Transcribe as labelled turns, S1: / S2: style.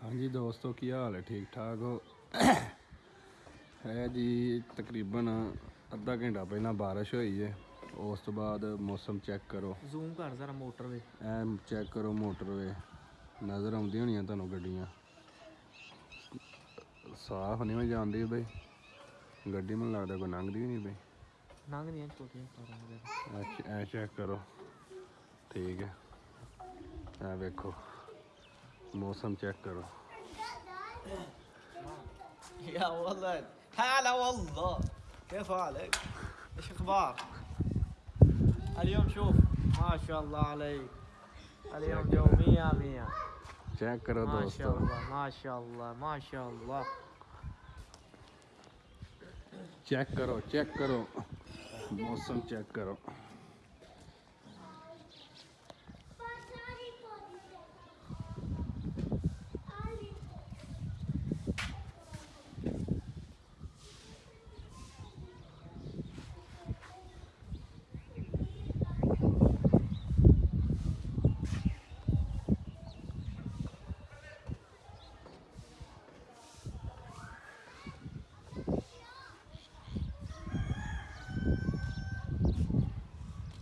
S1: ਹਾਂਜੀ ਦੋਸਤੋ ਕੀ ਹਾਲ ਹੈ? ਠੀਕ ਠਾਕ ਹੋ? ਹੈ ਜੀ ਤਕਰੀਬਨ ਅੱਧਾ ਘੰਟਾ ਪਹਿਲਾਂ ਬਾਰਿਸ਼ ਹੋਈ ਹੈ ਉਸ ਤੋਂ ਬਾਅਦ ਮੌਸਮ ਚੈੱਕ ਕਰੋ।
S2: ਜ਼ੂਮ ਕਰ ਜ਼ਰਾ ਮੋਟਰ ਵੇ
S1: ਐ ਚੈੱਕ ਕਰੋ ਮੋਟਰਵੇ। ਨਜ਼ਰ ਆਉਂਦੀਆਂ ਹੋਣੀਆਂ ਤੁਹਾਨੂੰ ਗੱਡੀਆਂ। ਸਾਫ਼ ਨਹੀਂ ਜਾਂਦੀ ਬਈ। ਗੱਡੀ ਮੈਨੂੰ ਲੱਗਦਾ ਕੋਈ ਲੰਘਦੀ ਨਹੀਂ ਬਈ।
S2: ਲੰਘਦੀਆਂ ਛੋਟੀਆਂ ਕਾਰਾਂ ਵਗੈਰਾ।
S1: ਐ ਚੈੱਕ ਕਰੋ। ਠੀਕ ਹੈ। ਐ ਵੇਖੋ। موسم चेक करो
S2: يا والله هلا والله. كيف حالك؟ إيش أخبار؟ اليوم شوف ما شاء الله عليك. اليوم جو 100 100 چیک کرو دوستو. ماشاءاللہ ماشاءاللہ
S1: چیک کرو چیک کرو. موسم چیک کرو.